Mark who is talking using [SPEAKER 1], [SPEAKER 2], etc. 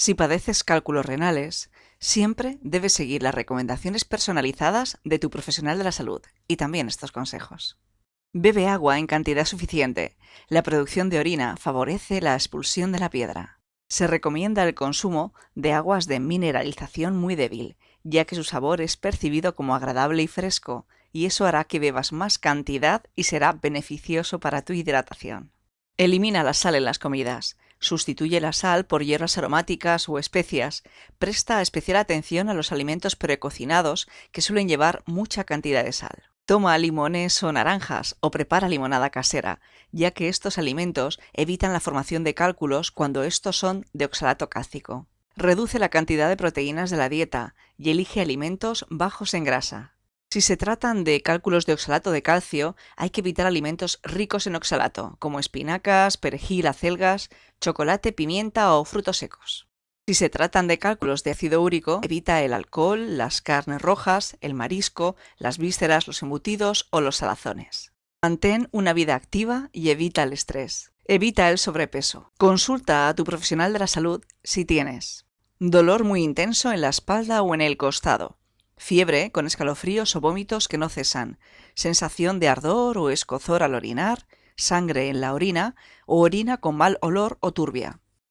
[SPEAKER 1] Si padeces cálculos renales, siempre debes seguir las recomendaciones personalizadas de tu profesional de la salud y también estos consejos. Bebe agua en cantidad suficiente. La producción de orina favorece la expulsión de la piedra. Se recomienda el consumo de aguas de mineralización muy débil, ya que su sabor es percibido como agradable y fresco, y eso hará que bebas más cantidad y será beneficioso para tu hidratación. Elimina la sal en las comidas. Sustituye la sal por hierbas aromáticas o especias. Presta especial atención a los alimentos precocinados que suelen llevar mucha cantidad de sal. Toma limones o naranjas o prepara limonada casera, ya que estos alimentos evitan la formación de cálculos cuando estos son de oxalato cálcico. Reduce la cantidad de proteínas de la dieta y elige alimentos bajos en grasa. Si se tratan de cálculos de oxalato de calcio, hay que evitar alimentos ricos en oxalato, como espinacas, perejil, acelgas, chocolate, pimienta o frutos secos. Si se tratan de cálculos de ácido úrico, evita el alcohol, las carnes rojas, el marisco, las vísceras, los embutidos o los salazones. Mantén una vida activa y evita el estrés. Evita el sobrepeso. Consulta a tu profesional de la salud si tienes dolor muy intenso en la espalda o en el costado, fiebre con escalofríos o vómitos que no cesan, sensación de ardor o escozor al orinar, sangre en la orina o orina con mal olor o turbia